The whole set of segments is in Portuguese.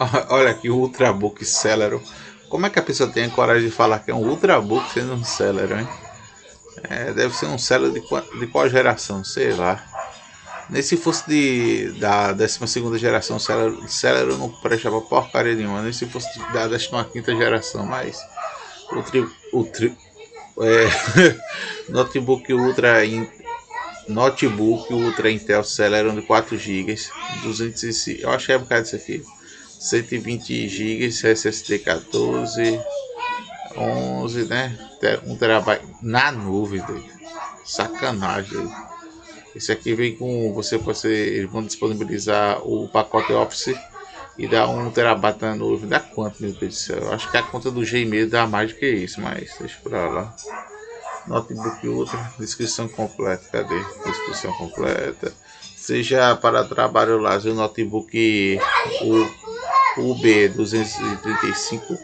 Olha aqui o Ultrabook Celero. Como é que a pessoa tem a coragem de falar que é um Ultrabook sendo um Celero, hein? É, deve ser um Celero de, de qual geração? Sei lá. Nem se fosse de, da 12 geração, o Celero, Celero não prestava porcaria nenhuma. Nem se fosse da 15 geração, mas o, tri, o tri, é, notebook Ultra notebook Ultra Intel Celeron de 4 GB, 205, eu achei é um bocado disso aqui. 120 GB, SSD 14, 11, né? 1 terabyte na nuvem, sacanagem. Esse aqui vem com você, você, eles vão disponibilizar o pacote Office e dá 1 terabyte na nuvem. Dá quanto, meu Deus do céu? Eu acho que a conta do Gmail dá mais do que isso, mas deixa pra lá. Notebook Ultra, descrição completa. Cadê? Descrição completa. Seja para trabalho lazer, o notebook o o B235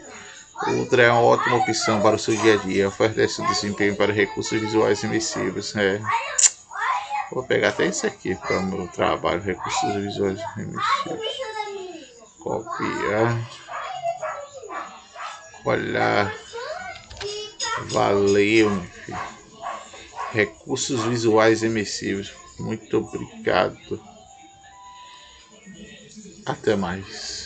Ultra é uma ótima opção para o seu dia a dia, oferece desempenho para recursos visuais imersivos. É. Vou pegar até esse aqui para o meu trabalho, recursos visuais imersivos. Copiar. Olha. Valeu, filho. Recursos visuais imersivos. Muito obrigado. Até mais.